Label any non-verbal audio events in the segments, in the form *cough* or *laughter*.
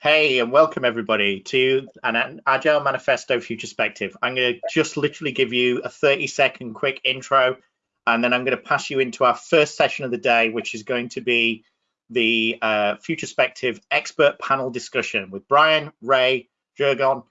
Hey, and welcome everybody to an Agile Manifesto Futurespective. I'm going to just literally give you a 30 second quick intro, and then I'm going to pass you into our first session of the day, which is going to be the uh, Futurespective expert panel discussion with Brian, Ray, Jurgen,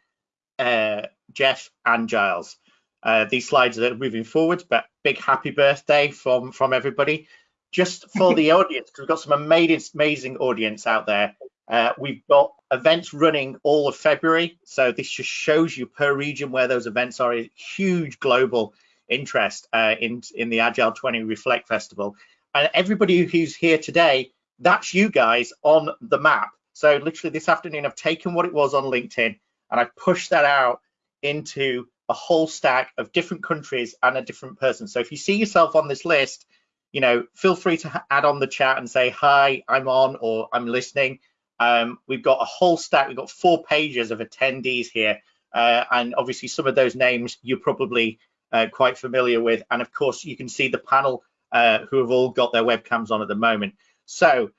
uh, Jeff, and Giles. Uh, these slides are moving forward, but big happy birthday from, from everybody. Just for the *laughs* audience, because we've got some amazing, amazing audience out there. Uh, we've got events running all of February. So this just shows you per region where those events are a huge global interest uh, in, in the Agile 20 Reflect Festival. And everybody who's here today, that's you guys on the map. So literally this afternoon, I've taken what it was on LinkedIn and I've pushed that out into a whole stack of different countries and a different person. So if you see yourself on this list, you know, feel free to add on the chat and say, hi, I'm on or I'm listening. Um, we've got a whole stack, we've got four pages of attendees here. Uh, and obviously some of those names you're probably uh, quite familiar with. And of course, you can see the panel uh, who have all got their webcams on at the moment. So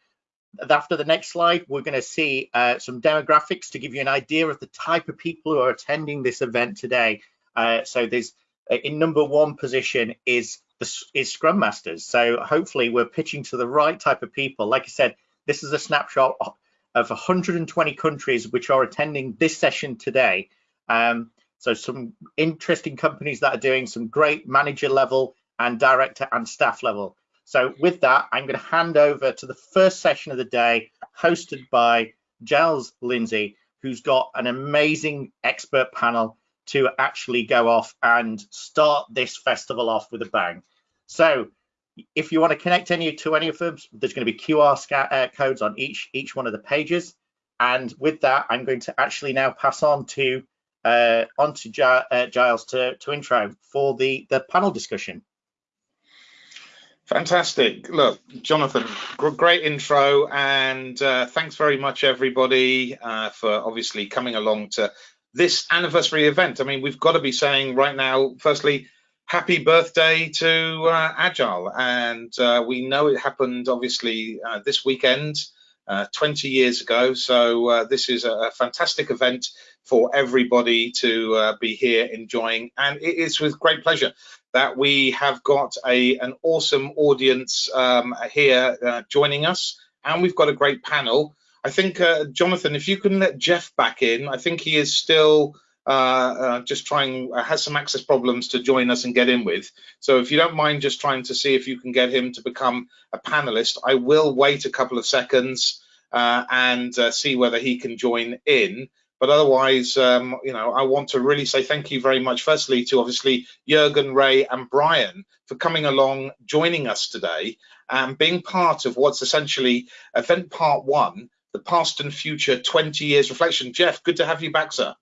after the next slide, we're going to see uh, some demographics to give you an idea of the type of people who are attending this event today. Uh, so there's uh, in number one position is the is Scrum Masters. So hopefully we're pitching to the right type of people. Like I said, this is a snapshot of 120 countries which are attending this session today. Um, so some interesting companies that are doing some great manager level and director and staff level. So with that, I'm going to hand over to the first session of the day, hosted by Giles Lindsay, who's got an amazing expert panel to actually go off and start this festival off with a bang. So if you want to connect any to any of them, there's going to be QR uh, codes on each each one of the pages. And with that, I'm going to actually now pass on to uh, on to uh, Giles to, to intro for the, the panel discussion. Fantastic. Look, Jonathan, great intro, and uh, thanks very much, everybody, uh, for obviously coming along to this anniversary event. I mean, we've got to be saying right now, firstly, happy birthday to uh, Agile. And uh, we know it happened obviously uh, this weekend, uh, 20 years ago. So uh, this is a, fantastic event for everybody to uh, be here enjoying. And it is with great pleasure that we have got a, an awesome audience um, here joining us. And we've got a great panel. I think, Jonathan, if you can let Jeff back in, I think he is still just trying uh, has some access problems to join us and get in with. So if you don't mind just trying to see if you can get him to become a panelist, I will wait a couple of seconds uh, and uh, see whether he can join in. But otherwise, um, you know, I want to really say thank you very much, firstly, to obviously Jurgen, Ray, and Brian for coming along, joining us today, and being part of what's essentially event part one, the past and future 20 years reflection. Jeff, good to have you back, sir.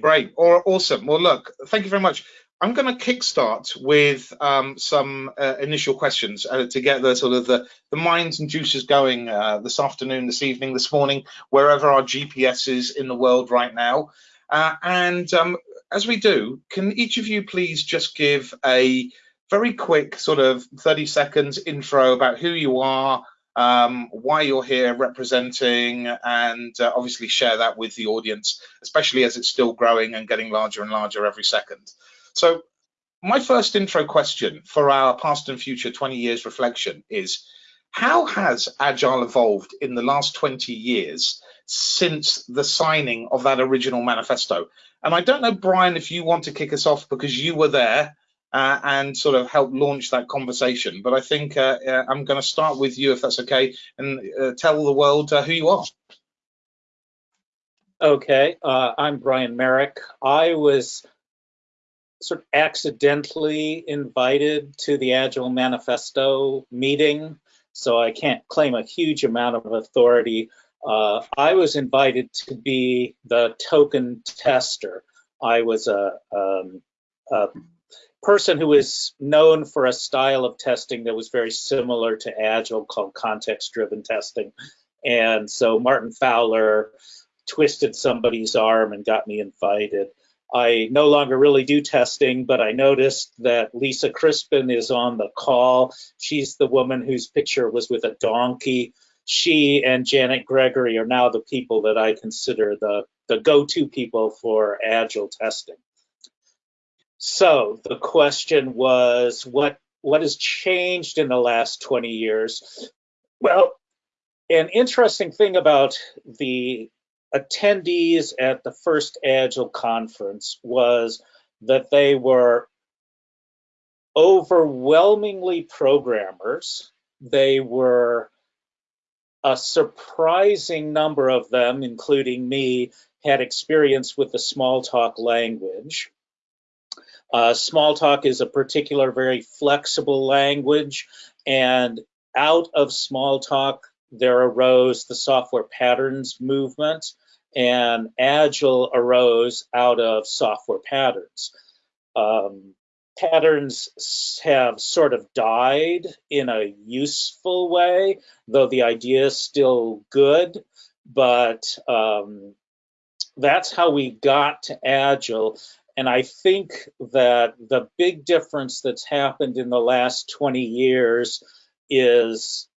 Great, or awesome. Well, look, thank you very much. I'm going to kickstart with um, some uh, initial questions uh, to get the sort of the, the minds and juices going uh, this afternoon, this evening, this morning, wherever our GPS is in the world right now. Uh, and um, as we do, can each of you please just give a very quick sort of 30 seconds intro about who you are, um, why you're here representing, and uh, obviously share that with the audience, especially as it's still growing and getting larger and larger every second. So my first intro question for our past and future 20 years reflection is, how has Agile evolved in the last 20 years since the signing of that original manifesto? And I don't know, Brian, if you want to kick us off because you were there uh, and sort of help launch that conversation. But I think uh, I'm going to start with you, if that's okay, and uh, tell the world uh, who you are. Okay, uh, I'm Brian Marick. I was sort of accidentally invited to the Agile Manifesto meeting, so I can't claim a huge amount of authority. I was invited to be the token tester. I was a, um, a person who is known for a style of testing that was very similar to Agile called context-driven testing. And so Martin Fowler twisted somebody's arm and got me invited. I no longer really do testing, but I noticed that Lisa Crispin is on the call. She's the woman whose picture was with a donkey. she and Janet Gregory are now the people that I consider the, the go-to people for agile testing. So the question was, what what has changed in the last 20 years? Well, an interesting thing about the attendees at the first Agile conference was that they were overwhelmingly programmers. They were a surprising number of them, including me, had experience with the Smalltalk language. Uh, Smalltalk is a particular very flexible language, and out of Smalltalk, there arose the software patterns movement, and Agile arose out of software patterns. Um, patterns have sort of died in a useful way, though the idea is still good. But um, that's how we got to Agile. And I think that the big difference that's happened in the last 20 years is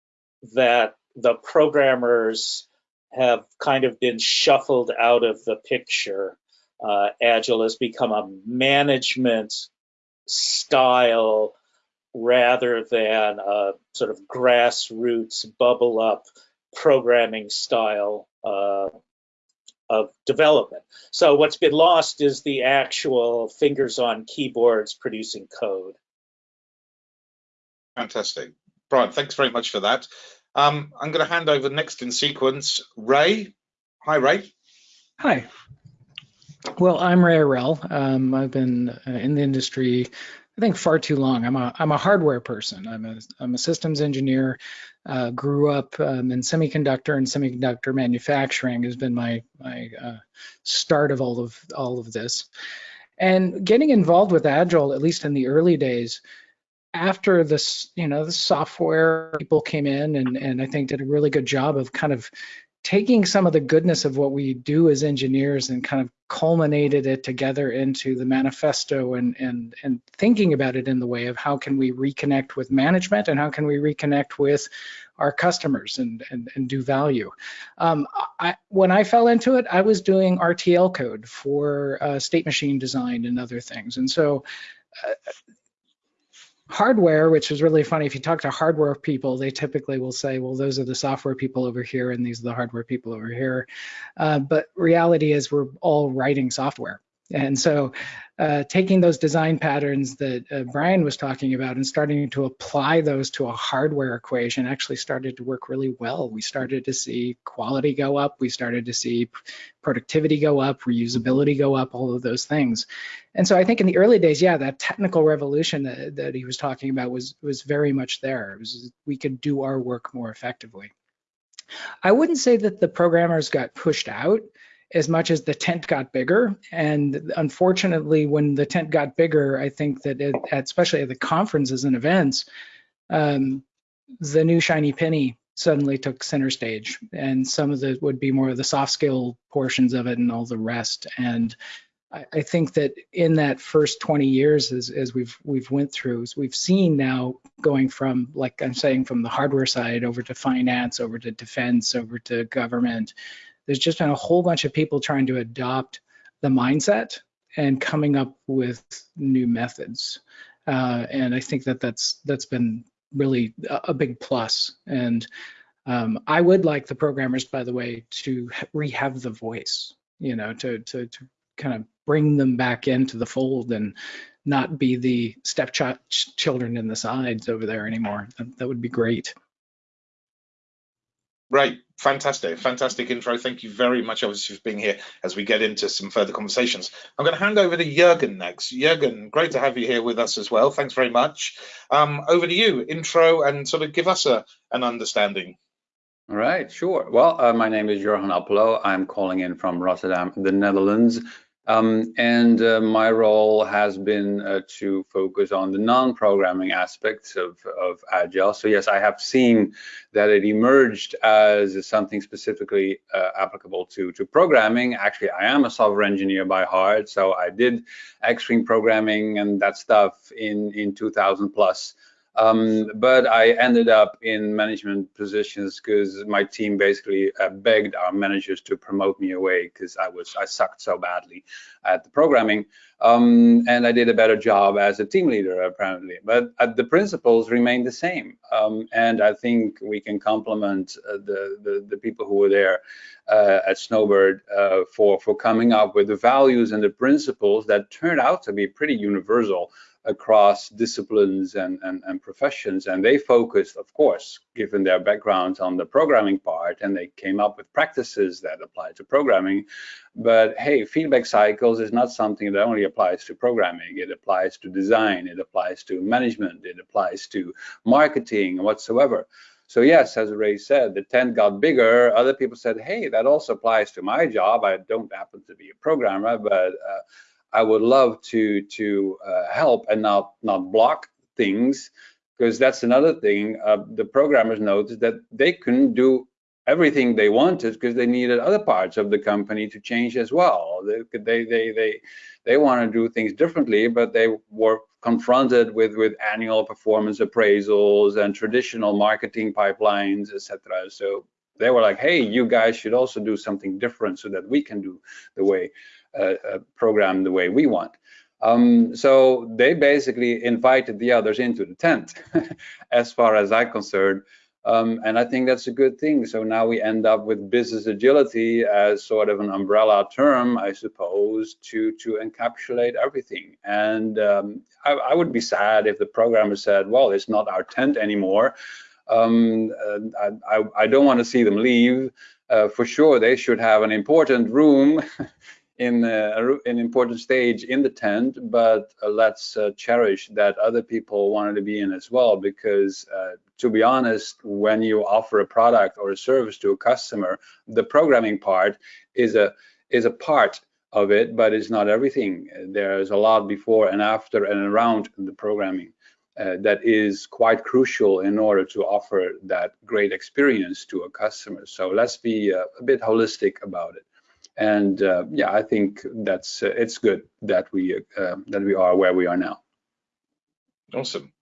that the programmers have kind of been shuffled out of the picture. Uh, Agile has become a management style rather than a sort of grassroots bubble up programming style uh, of development. So what's been lost is the actual fingers on keyboards producing code. Fantastic. Brian, thanks very much for that. Um, I'm going to hand over next in sequence, Ray. Hi, Ray. Hi. Well, I'm Ray Arell. Um, I've been uh, in the industry, I think, far too long. I'm a I'm a hardware person. I'm a I'm a systems engineer. Uh, grew up um, in semiconductor and semiconductor manufacturing has been my my uh, start of all of all of this. And getting involved with Agile, at least in the early days, after this, you know, the software people came in and and I think did a really good job of kind of taking some of the goodness of what we do as engineers and kind of culminated it together into the manifesto and and and thinking about it in the way of how can we reconnect with management and how can we reconnect with our customers and and, and do value. Um, I, when I fell into it, I was doing RTL code for uh, state machine design and other things, and so. Uh, hardware, which is really funny. If you talk to hardware people, they typically will say, well, those are the software people over here and these are the hardware people over here. Uh, but reality is we're all writing software. And so uh, taking those design patterns that uh, Brian was talking about and starting to apply those to a hardware equation actually started to work really well. We started to see quality go up. We started to see productivity go up, reusability go up, all of those things. And so I think in the early days, yeah, that technical revolution that, that he was talking about was, was very much there. Was, we could do our work more effectively. I wouldn't say that the programmers got pushed out as much as the tent got bigger. And unfortunately, when the tent got bigger, I think that it, especially at the conferences and events, um, the new shiny penny suddenly took center stage, and some of the would be more of the soft skill portions of it and all the rest. And I, I think that in that first 20 years, as, as we've we've went through, we've seen now going from, like I'm saying, from the hardware side over to finance, over to defense, over to government, there's just been a whole bunch of people trying to adopt the mindset and coming up with new methods. Uh, and I think that that's that's been really a, a big plus. And um, I would like the programmers, by the way, to rehave the voice. You know, to to to kind of bring them back into the fold and not be the stepchild stepchildren in the sides over there anymore. That, that would be great. Right, fantastic, fantastic intro. Thank you very much, obviously, for being here as we get into some further conversations. I'm going to hand over to Jurgen next. Jurgen, great to have you here with us as well. Thanks very much. Um, over to you, intro and sort of give us a, an understanding. All right, sure. Well, uh, my name is Jurgen Appelo. I'm calling in from Rotterdam, the Netherlands. Um, and uh, my role has been uh, to focus on the non-programming aspects of, of Agile. So yes, I have seen that it emerged as something specifically uh, applicable to, to programming. Actually, I am a software engineer by heart, so I did Extreme programming and that stuff in, in 2000 plus. Um, but I ended up in management positions because my team basically uh, begged our managers to promote me away because I was I sucked so badly at the programming, um, and I did a better job as a team leader apparently. But uh, the principles remain the same, um, and I think we can compliment uh, the, the, the people who were there uh, at Snowbird uh, for for coming up with the values and the principles that turned out to be pretty universal across disciplines and, and, and, professions. And they focused, of course, given their backgrounds on the programming part, and they came up with practices that apply to programming. But hey, feedback cycles is not something that only applies to programming. It applies to design, it applies to management, it applies to marketing whatsoever. So yes, as Ray said, the tent got bigger. Other people said, hey, that also applies to my job. I don't happen to be a programmer, but uh, I would love to to uh, help and not not block things because that's another thing. Uh, the programmers noticed that they couldn't do everything they wanted because they needed other parts of the company to change as well. They they they they, they want to do things differently, but they were confronted with with annual performance appraisals and traditional marketing pipelines, etc. So they were like, hey, you guys should also do something different so that we can do the way program the way we want. Um, so they basically invited the others into the tent, *laughs* as far as I'm concerned. Um, and I think that's a good thing. So now we end up with business agility as sort of an umbrella term, I suppose, to to encapsulate everything. And um, I, I, would be sad if the programmer said, "Well, it's not our tent anymore." Um, I, I, I, don't want to see them leave. Uh, for sure, they should have an important room *laughs* in uh, an important stage in the tent, but uh, let's uh, cherish that other people wanted to be in as well. Because uh, to be honest, when you offer a product or a service to a customer, the programming part is a is a part of it, but it's not everything. There's a lot before and after and around the programming. Uh, that is quite crucial in order to offer that great experience to a customer. So let's be uh, a bit holistic about it and uh, yeah, I think that's uh, it's good that we uh, that we are where we are now. Awesome,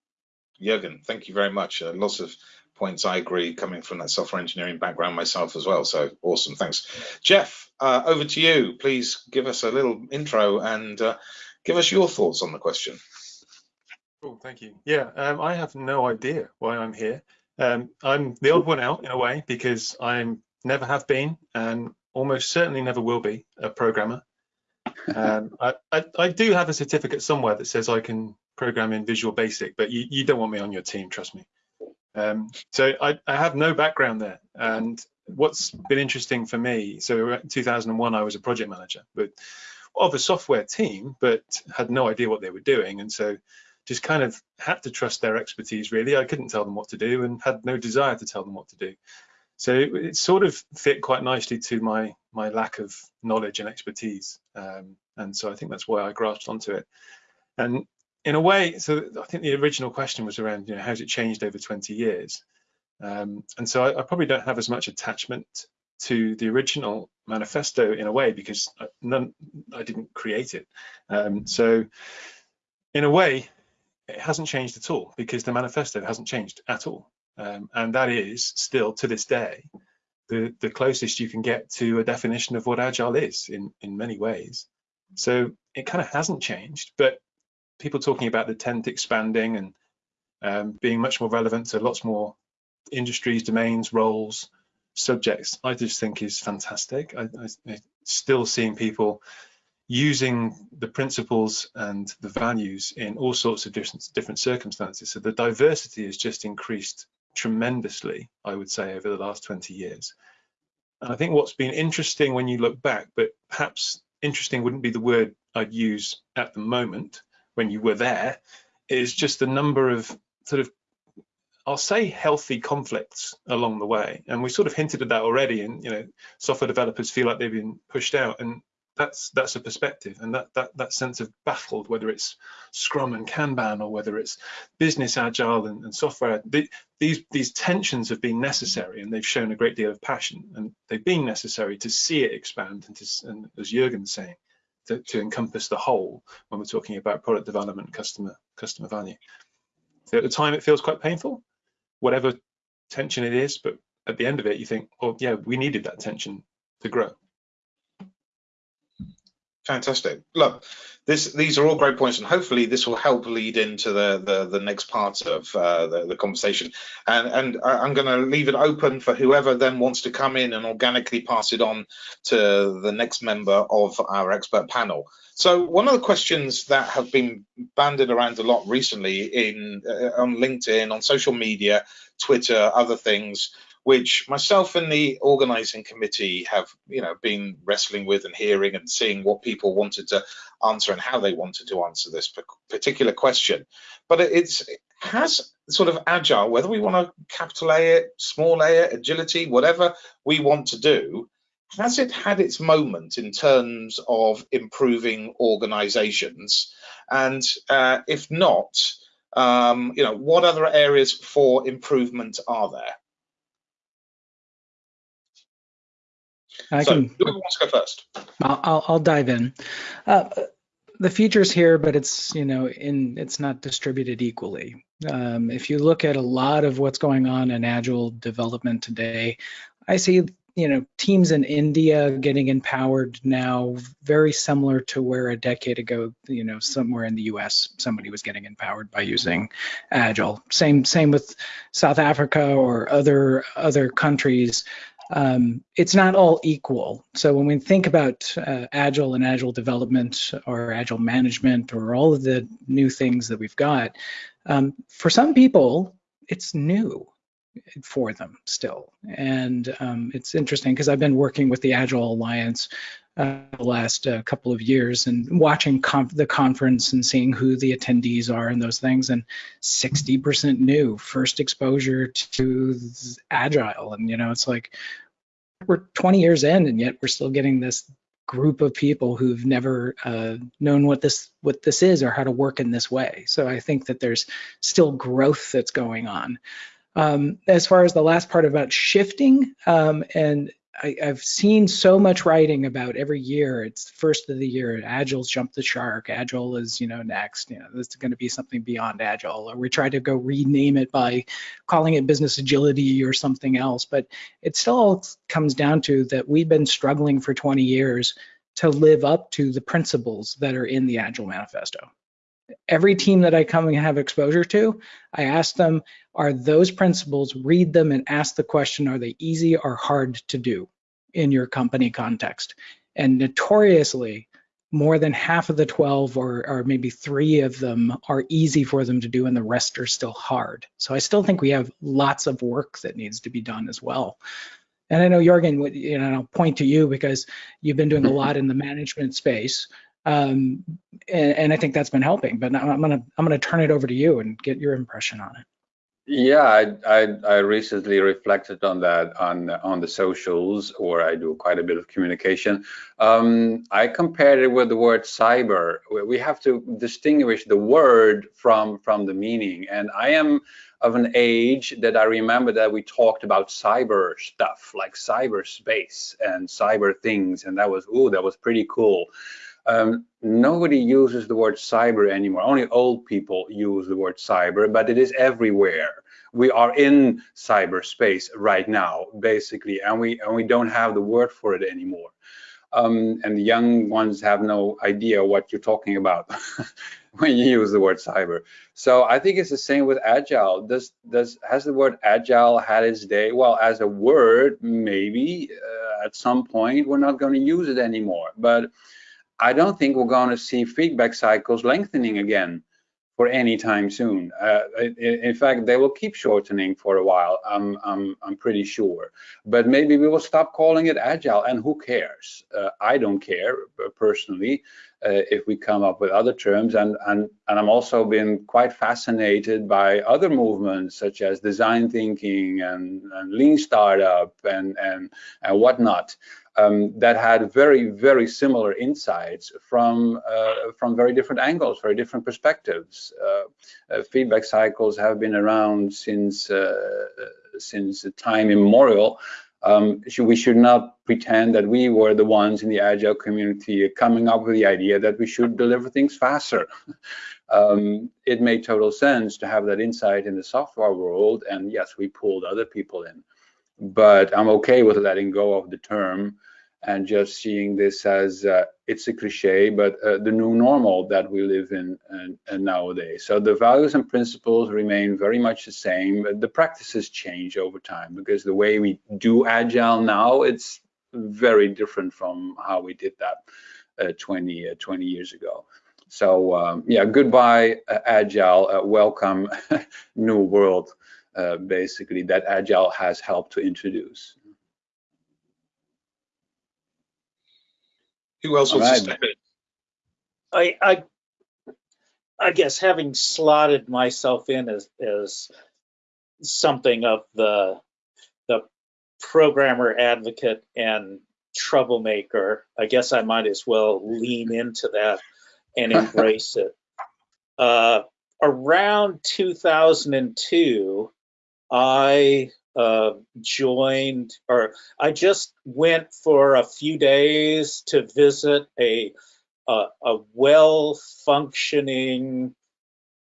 Jürgen. Thank you very much. Uh, lots of points I agree coming from that software engineering background myself as well. So awesome, thanks, Jeff. Uh, over to you. Please give us a little intro and uh, give us your thoughts on the question. Cool, thank you. Yeah, um, I have no idea why I'm here. Um, I'm the odd one out in a way because I'm never have been and almost certainly never will be a programmer. Um, I, I, I, do have a certificate somewhere that says I can program in Visual Basic, but you, you don't want me on your team, trust me. Um, so I, I, have no background there. And what's been interesting for me, so in 2001, I was a project manager, but of a software team, but had no idea what they were doing. And so just kind of had to trust their expertise, really. I couldn't tell them what to do and had no desire to tell them what to do. So it, it, sort of fit quite nicely to my my lack of knowledge and expertise, um, and so I think that's why I grasped onto it. And in a way, so I think the original question was around, you know, how's it changed over 20 years? Um, and so I, I, probably don't have as much attachment to the original manifesto in a way because none, I didn't create it. Um, so in a way, it hasn't changed at all because the manifesto hasn't changed at all. Um, and that is still to this day the, the closest you can get to a definition of what agile is in, in many ways. So it kind of hasn't changed, but people talking about the tent expanding and um, being much more relevant to lots more industries, domains, roles, subjects, I just think is fantastic. I, I, I still seeing people using the principles and the values in all sorts of different different circumstances. So the diversity has just increased tremendously, I would say, over the last 20 years. And I think what's been interesting when you look back, but perhaps interesting wouldn't be the word I'd use at the moment when you were there, is just the number of sort of, I'll say healthy conflicts along the way. And we sort of hinted at that already. And, you know, software developers feel like they've been pushed out. And that's that's a perspective and that that that sense of baffled whether it's scrum and kanban or whether it's business agile and, and software the, these these tensions have been necessary and they've shown a great deal of passion and they've been necessary to see it expand and, to, and as Jürgen's saying to, to encompass the whole when we're talking about product development customer customer value So at the time, it feels quite painful, whatever tension it is. But at the end of it, you think, well, yeah, we needed that tension to grow. Fantastic. Look, this these are all great points, and hopefully this will help lead into the the, the next part of uh, the, the conversation. And and I'm going to leave it open for whoever then wants to come in and organically pass it on to the next member of our expert panel. So one of the questions that have been banded around a lot recently in uh, on LinkedIn, on social media, Twitter, other things, which myself and the organizing committee have you know been wrestling with and hearing and seeing what people wanted to answer and how they wanted to answer this particular question. But it's it has sort of agile whether we want to capital a it small a it agility whatever we want to do has it had its moment in terms of improving organizations? And uh, if not um, you know what other areas for improvement are there I so, can. who wants to go first? I'll, I'll, I'll dive in. Uh, the features here, but it's you know in it's not distributed equally. Um, if you look at a lot of what's going on in agile development today, I see you know teams in India getting empowered now, very similar to where a decade ago, you know, somewhere in the U.S. somebody was getting empowered by using agile. Same same with South Africa or other other countries um, it's not all equal. So when we think about uh, agile and agile development or agile management or all of the new things that we've got, um, for some people, it's new for them still. And um, it's interesting because I've been working with the Agile Alliance uh, the last uh, couple of years and watching conf the conference and seeing who the attendees are and those things. And 60% new, first exposure to Agile. And, you know, it's like we're 20 years in and yet we're still getting this group of people who've never uh, known what this what this is or how to work in this way. So I think that there's still growth that's going on. Um, as far as the last part about shifting, um, and I, have seen so much writing about every year. It's the first of the year. Agile's jumped the shark. Agile is, you know, next. You know, this is going to be something beyond Agile. Or we try to go rename it by calling it business agility or something else. But it still comes down to that we've been struggling for 20 years to live up to the principles that are in the Agile Manifesto every team that I come and have exposure to, I ask them, are those principles, read them and ask the question, are they easy or hard to do in your company context? And notoriously, more than half of the 12 or, or maybe three of them are easy for them to do and the rest are still hard. So I still think we have lots of work that needs to be done as well. And I know Jorgen, you know, I'll point to you because you've been doing a lot in the management space um, and, and, I think that's been helping. But I'm gonna I'm gonna turn it over to you and get your impression on it. Yeah, I, I, I recently reflected on that on on the socials, where I do quite a bit of communication. Um, I compared it with the word cyber. We have to distinguish the word from from the meaning, and I am of an age that I remember that we talked about cyber stuff like cyberspace and cyber things, and that was oh that was pretty cool. Um, nobody uses the word cyber anymore. Only old people use the word cyber, but it is everywhere. We are in cyberspace right now, basically, and we and we don't have the word for it anymore. Um, and the young ones have no idea what you're talking about *laughs* when you use the word cyber. So I think it's the same with agile. Does does has the word agile had its day? Well, as a word, maybe uh, at some point we're not going to use it anymore, but I don't think we're going to see feedback cycles lengthening again for any time soon. Uh, in fact, they will keep shortening for a while. I'm, I'm, I'm pretty sure. But maybe we will stop calling it agile, and who cares? Uh, I don't care personally uh, if we come up with other terms. And, and, and I'm also been quite fascinated by other movements such as design thinking and, and lean startup and, and, and whatnot um, that had very, very similar insights from uh, from very different angles, very different perspectives. Uh, uh, feedback cycles have been around since uh, since time immemorial. Um, we should not pretend that we were the ones in the agile community coming up with the idea that we should deliver things faster. *laughs* um, it made total sense to have that insight in the software world, and yes, we pulled other people in. But I'm okay with letting go of the term and just seeing this as uh, it's a cliche, but uh, the new normal that we live in and, and, nowadays. So the values and principles remain very much the same, but the practices change over time because the way we do agile now, it's very different from how we did that uh, 20, uh, 20 years ago. So um, yeah, goodbye uh, agile, uh, welcome *laughs* new world, basically that agile has helped to introduce. Who else wants All to step in? I, I, I guess having slotted myself in as, as something of the, the programmer advocate and troublemaker, I guess I might as well lean into that and embrace it. *laughs* Uh, around 2002, I uh, joined, or I just went for a few days to visit a a, a well-functioning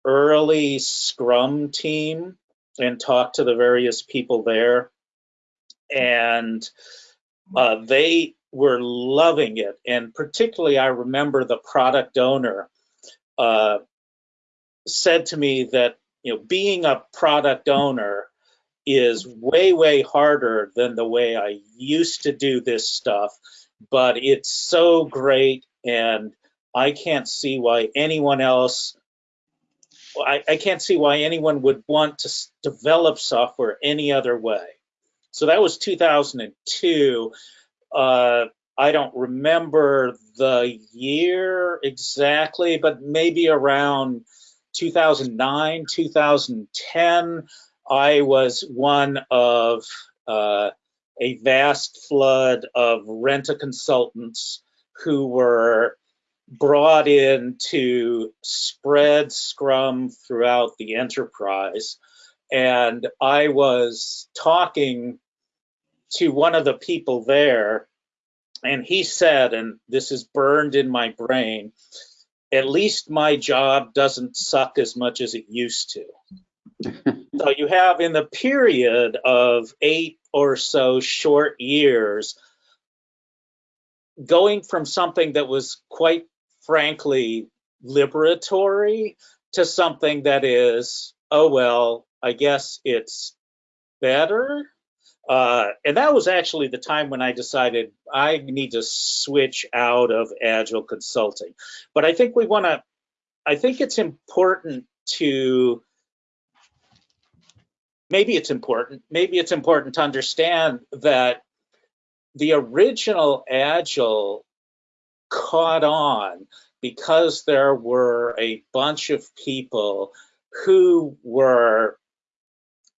early Scrum team and talk to the various people there, and uh, they were loving it. And particularly, I remember the product owner uh, said to me that you know being a product owner is way, way harder than the way I used to do this stuff, but it's so great and I can't see why anyone else, I, I can't see why anyone would want to develop software any other way. So that was 2002. Uh, I don't remember the year exactly, but maybe around 2009, 2010. I was one of uh, a vast flood of rent-a consultants who were brought in to spread Scrum throughout the enterprise. And I was talking to one of the people there, and he said, and this is burned in my brain, at least my job doesn't suck as much as it used to. *laughs* so you have in the period of eight or so short years, going from something that was quite frankly liberatory to something that is, oh, well, I guess it's better. Uh, and that was actually the time when I decided I need to switch out of Agile consulting. But I think we want to, I think it's important to maybe it's important, maybe it's important to understand that the original Agile caught on because there were a bunch of people who were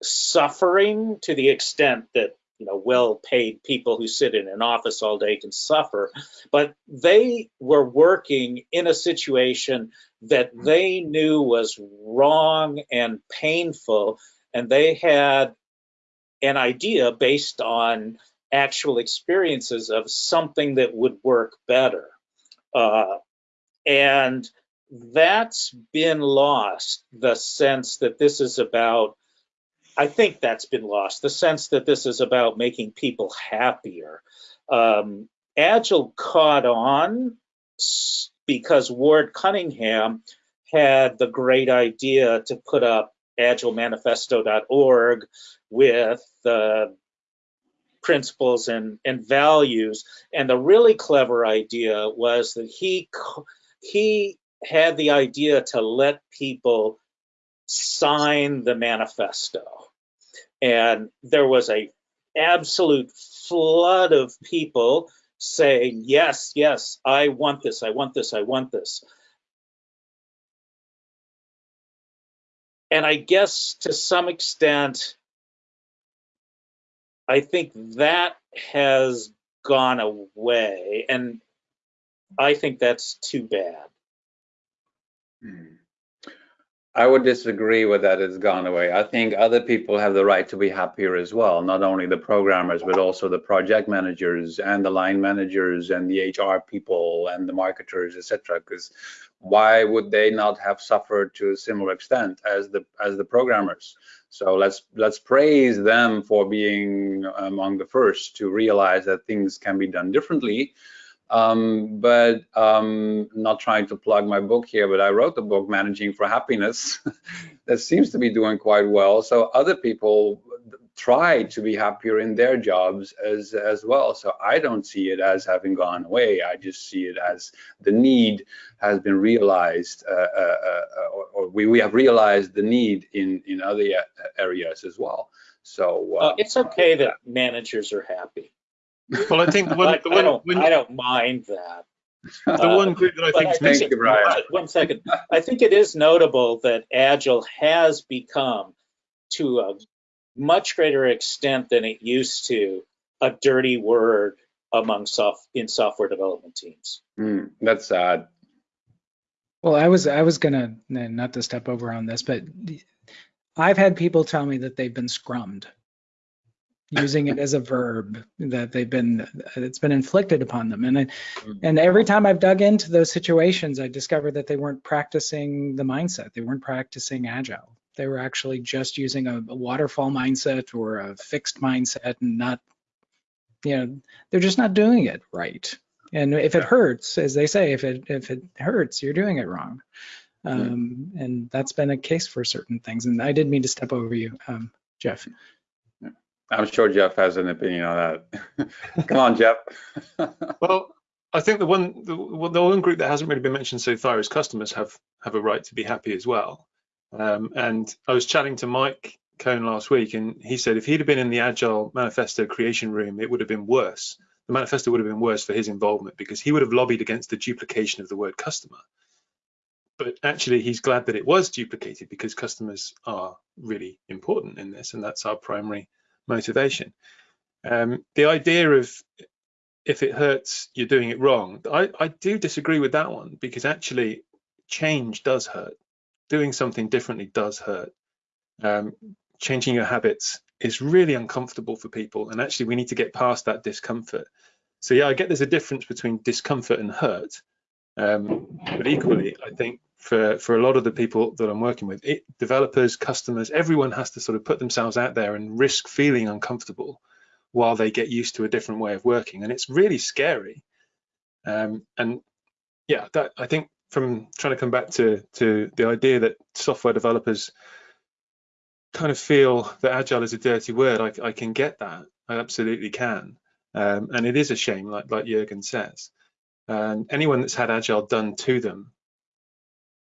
suffering to the extent that you know well-paid people who sit in an office all day can suffer but they were working in a situation that they knew was wrong and painful and they had an idea based on actual experiences of something that would work better. Uh, and that's been lost, the sense that this is about, I think that's been lost, the sense that this is about making people happier. Um, Agile caught on because Ward Cunningham had the great idea to put up agilemanifesto.org with uh, principles and, and values. And the really clever idea was that he he had the idea to let people sign the manifesto. And there was a absolute flood of people saying, yes, yes, I want this, I want this, I want this. And I guess to some extent, I think that has gone away, and I think that's too bad. Hmm. I would disagree with that it's gone away. I think other people have the right to be happier as well, not only the programmers, but also the project managers and the line managers and the HR people and the marketers, etc. Because why would they not have suffered to a similar extent as the as the programmers? So let's let's praise them for being among the first to realize that things can be done differently um, but um, not trying to plug my book here, but I wrote the book Managing for Happiness *laughs* that seems to be doing quite well. So other people try to be happier in their jobs as as well. So I don't see it as having gone away. I just see it as the need has been realized, uh, uh, uh, or, or we, we have realized the need in in other areas as well. So uh, it's okay that managers are happy. Well, I think the one, the I, don't, when, I don't mind that. *laughs* the one group that I think is missing. you, Brian. one second. I think it is notable that Agile has become, to a much greater extent than it used to, a dirty word among soft in software development teams. hmm, that's sad. Well, I was I was gonna not to step over on this, but I've had people tell me that they've been scrummed, using it as a verb that they've been it's been inflicted upon them, and I, and every time I've dug into those situations, I discovered that they weren't practicing the mindset. They weren't practicing agile. They were actually just using a, a waterfall mindset or a fixed mindset, and not, you know, they're just not doing it right. And if it hurts, as they say, if it if it hurts, you're doing it wrong. Um, and that's been a case for certain things. And I didn't mean to step over you, um, Jeff. I'm sure Jeff has an opinion on that. *laughs* Come on, Jeff. *laughs* Well, I think the one the, the one group that hasn't really been mentioned so far is customers have have a right to be happy as well. Um, and I was chatting to Mike Cohn last week, and he said if he'd have been in the Agile Manifesto creation room, it would have been worse. The manifesto would have been worse for his involvement because he would have lobbied against the duplication of the word customer. But actually, he's glad that it was duplicated because customers are really important in this, and that's our primary motivation. Um, the idea of if it hurts, you're doing it wrong. I, I do disagree with that one because actually change does hurt. Doing something differently does hurt. Um, changing your habits is really uncomfortable for people. And actually, we need to get past that discomfort. So, yeah, I get there's a difference between discomfort and hurt. Um, but equally, I think for, for a lot of the people that I'm working with, it, developers, customers, everyone has to sort of put themselves out there and risk feeling uncomfortable while they get used to a different way of working. And it's really scary. Um, and yeah, that I think from trying to come back to, to the idea that software developers kind of feel that agile is a dirty word, I, I can get that. I absolutely can. Um, and it is a shame, like, like Jurgen says. And anyone that's had agile done to them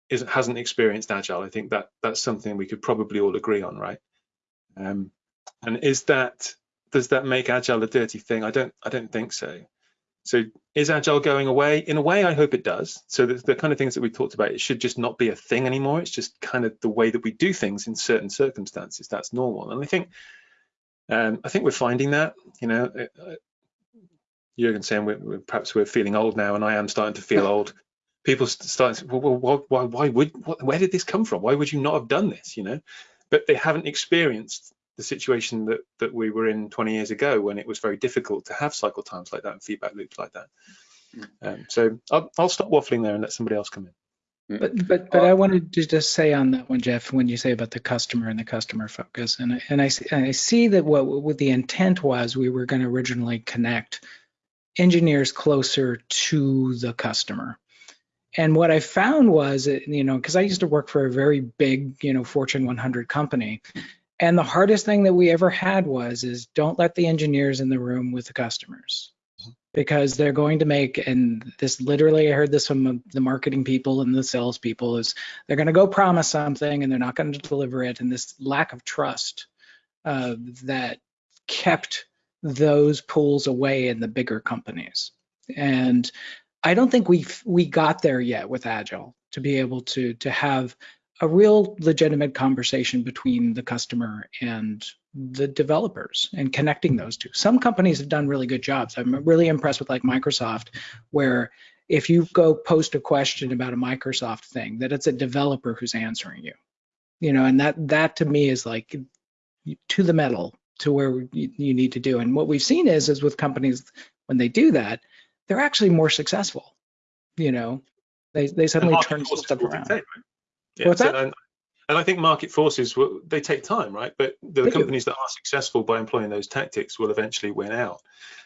is, hasn't experienced agile. I think that that's something we could probably all agree on, right? Um, and is that does that make agile a dirty thing? I don't I don't think so. So is agile going away? In a way, I hope it does. So the, the kind of things that we talked about, it should just not be a thing anymore. It's just kind of the way that we do things in certain circumstances. That's normal. And I think um, I think we're finding that. You know, uh, Jurgen saying we're, we're, perhaps we're feeling old now, and I am starting to feel *laughs* old. People start well, well why, why would what, where did this come from? Why would you not have done this? You know, but they haven't experienced the situation that that we were in 20 years ago when it was very difficult to have cycle times like that and feedback loops like that. Um, so I'll, I'll stop waffling there and let somebody else come in. But but but I wanted to just say on that one, Jeff, when you say about the customer and the customer focus, and I, and I see, I see that what what the intent was, we were going to originally connect engineers closer to the customer. And what I found was, you know, because I used to work for a very big, you know, Fortune 100 company, and the hardest thing that we ever had was is don't let the engineers in the room with the customers. Because they're going to make and this literally I heard this from the marketing people and the sales people is they're going to go promise something and they're not going to deliver it. And this lack of trust uh, that kept those pools away in the bigger companies. And I don't think we we got there yet with agile to be able to to have a real legitimate conversation between the customer and the developers and connecting those two. Some companies have done really good jobs. I'm really impressed with like Microsoft, where if you go post a question about a Microsoft thing, that it's a developer who's answering you. you know, and that that to me is like to the metal to where you, need to do. And what we've seen is is with companies when they do that, they're actually more successful. You know, they they suddenly turn stuff around. Take, right? Yeah, What's so, that? And, and I think market forces will they take time, right? But the They do. companies that are successful by employing those tactics will eventually win out.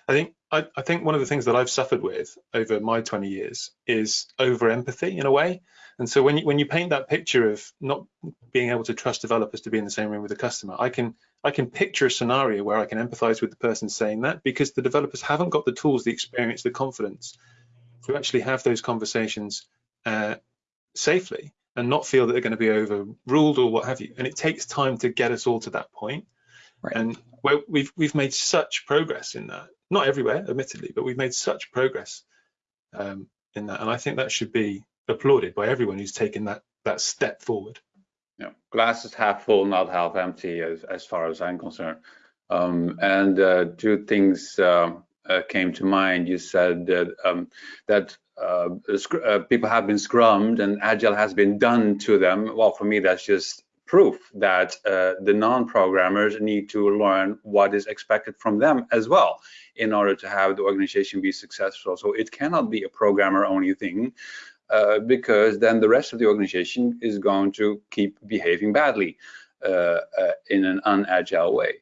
I think I, I think one of the things that I've suffered with over my 20 years is over empathy in a way. And so when you when you paint that picture of not being able to trust developers to be in the same room with the customer, I can I can picture a scenario where I can empathize with the person saying that because the developers haven't got the tools, the experience, the confidence to actually have those conversations uh, safely and not feel that they're going to be overruled or what have you. And it takes time to get us all to that point. Right. And where we've we've made such progress in that. Not everywhere, admittedly, but we've made such progress um, in that. And I think that should be applauded by everyone who's taken that that step forward. Yeah, glass is half full, not half empty, as, as far as I'm concerned. Um, and uh, two things um, uh, came to mind. You said that um, that uh, uh, people have been scrummed and agile has been done to them. Well, for me, that's just proof that uh, the non-programmers need to learn what is expected from them as well in order to have the organization be successful. So it cannot be a programmer-only thing uh, because then the rest of the organization is going to keep behaving badly uh, uh, in an unagile way.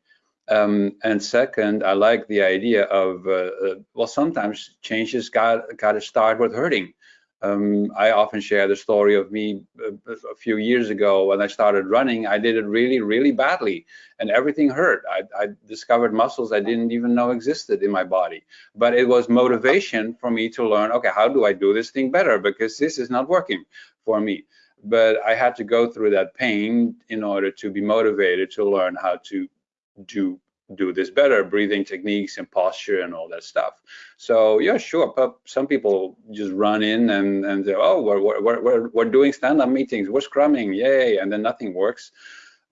Um, and second, I like the idea of uh, uh, well, sometimes changes got got to start with hurting. Um, I often share the story of me a, a few years ago when I started running. I did it really, really badly, and everything hurt. I, I discovered muscles I didn't even know existed in my body. But it was motivation for me to learn. Okay, how do I do this thing better? Because this is not working for me. But I had to go through that pain in order to be motivated to learn how to do do this better breathing techniques and posture and all that stuff. So yeah sure but some people just run in and and say oh we're we're we're, we're doing stand-up meetings we're scrumming yay and then nothing works.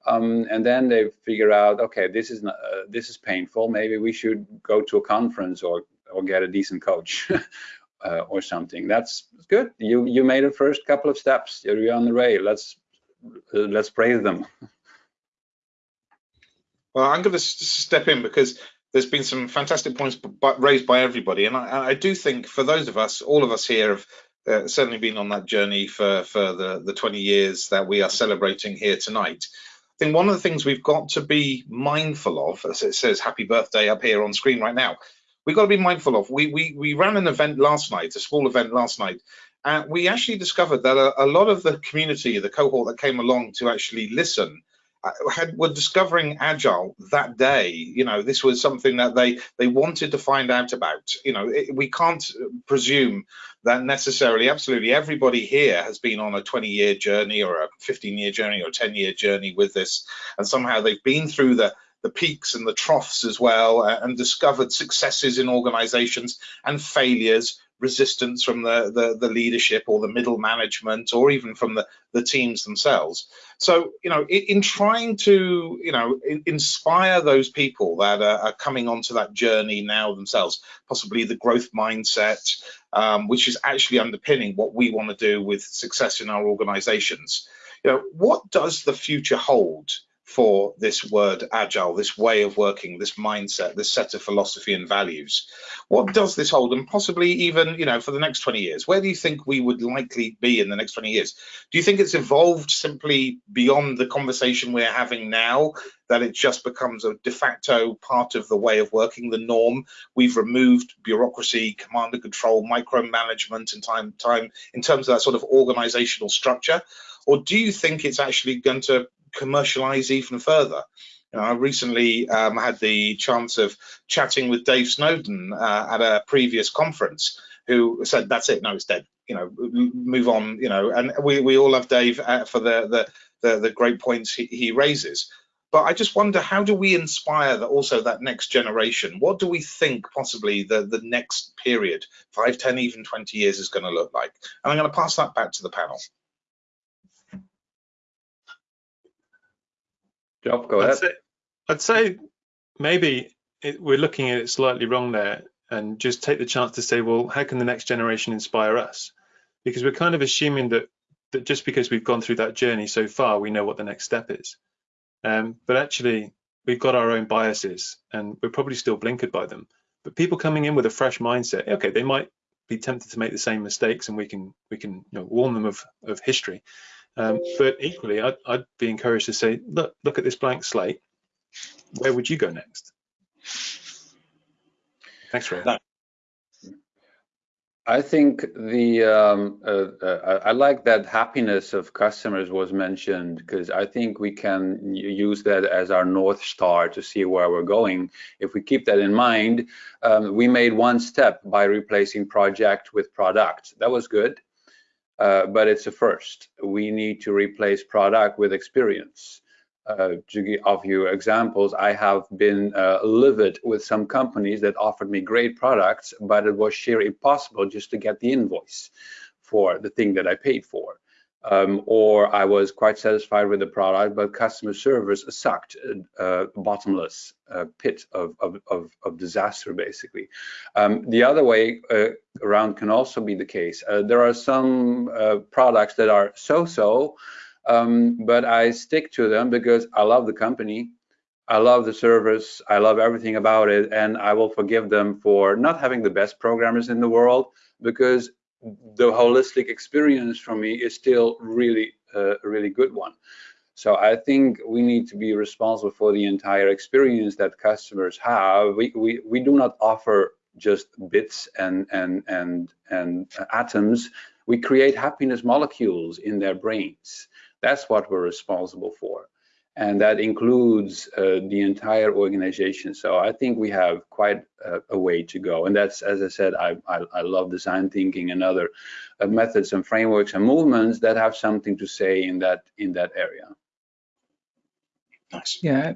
Um, and then they figure out okay this is not, uh, this is painful. Maybe we should go to a conference or or get a decent coach *laughs* uh, or something. That's good. You you made the first couple of steps. You're on the way let's let's praise them *laughs* Well, I'm going to step in because there's been some fantastic points raised by everybody, and I, I do think for those of us, all of us here have uh, certainly been on that journey for for the the 20 years that we are celebrating here tonight. I think one of the things we've got to be mindful of, as it says "Happy Birthday" up here on screen right now, we've got to be mindful of. We we we ran an event last night, a small event last night, and we actually discovered that a, a lot of the community, the cohort that came along to actually listen had were discovering agile that day. You know this was something that they they wanted to find out about. You know it, we can't presume that necessarily absolutely everybody here has been on a 20 year journey or a 15 year journey or a 10 year journey with this. And somehow they've been through the the peaks and the troughs as well uh, and discovered successes in organizations and failures resistance from the, the the leadership or the middle management or even from the the teams themselves. So you know in, in trying to you know in, inspire those people that are, are coming onto that journey now themselves possibly the growth mindset um, which is actually underpinning what we want to do with success in our organizations. You know what does the future hold for this word agile, this way of working, this mindset, this set of philosophy and values. What does this hold, and possibly even, you know, for the next 20 years? Where do you think we would likely be in the next 20 years? Do you think it's evolved simply beyond the conversation we're having now, that it just becomes a de facto part of the way of working, the norm? We've removed bureaucracy, command and control, micromanagement, and time, time in terms of that sort of organizational structure. Or do you think it's actually going to commercialize even further. You know, I recently um, had the chance of chatting with Dave Snowden uh, at a previous conference, who said, "That's it, no, it's dead. You know, move on. You know." And we, we all love Dave uh, for the, the the the great points he, he raises. But I just wonder, how do we inspire that also that next generation? What do we think possibly the the next period, five, ten, even twenty years, is going to look like? And I'm going to pass that back to the panel. Job, go I'd ahead. say, I'd say maybe it, we're looking at it slightly wrong there and just take the chance to say, well, how can the next generation inspire us? Because we're kind of assuming that that just because we've gone through that journey so far, we know what the next step is. Um, but actually, we've got our own biases and we're probably still blinkered by them. But people coming in with a fresh mindset, okay, they might be tempted to make the same mistakes and we can we can you know, warn them of, of history. Um, but equally, I'd, I'd be encouraged to say, look, look at this blank slate. Where would you go next? Thanks, Ray. I think the um, uh, uh, I like that happiness of customers was mentioned because I think we can use that as our north star to see where we're going. If we keep that in mind, um, we made one step by replacing project with product. That was good, uh, but it's a first. We need to replace product with experience uh, to give you examples, I have been uh, livid with some companies that offered me great products, but it was sheer impossible just to get the invoice for the thing that I paid for. Um, or I was quite satisfied with the product, but customer service sucked, uh, bottomless uh, pit of, of, of, of, disaster, basically. Um, the other way uh, around can also be the case. Uh, there are some uh, products that are so-so, um, but I stick to them because I love the company. I love the service. I love everything about it. And I will forgive them for not having the best programmers in the world because the holistic experience for me is still really uh, a really good one. So I think we need to be responsible for the entire experience that customers have. We, we, we do not offer just bits and, and, and, and atoms. We create happiness molecules in their brains. That's what we're responsible for. And that includes uh, the entire organization. So I think we have quite a, a way to go. And that's, as I said, I, I, I love design thinking and other uh, methods and frameworks and movements that have something to say in that in that area. Nice. Yeah.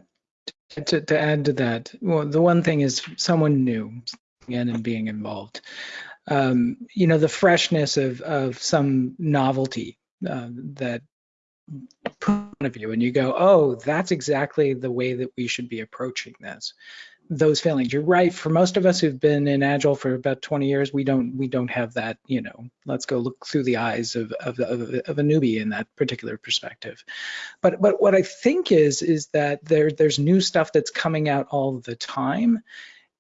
To, to add to that, well, the one thing is someone new again and being involved. Um, you know, the freshness of of some novelty uh, that point of view and you go, oh, that's exactly the way that we should be approaching this. Those feelings. You're right. For most of us who've been in Agile for about 20 years, we don't we don't have that. You know, let's go look through the eyes of of, of, of a newbie in that particular perspective. But but what I think is is that there there's new stuff that's coming out all the time,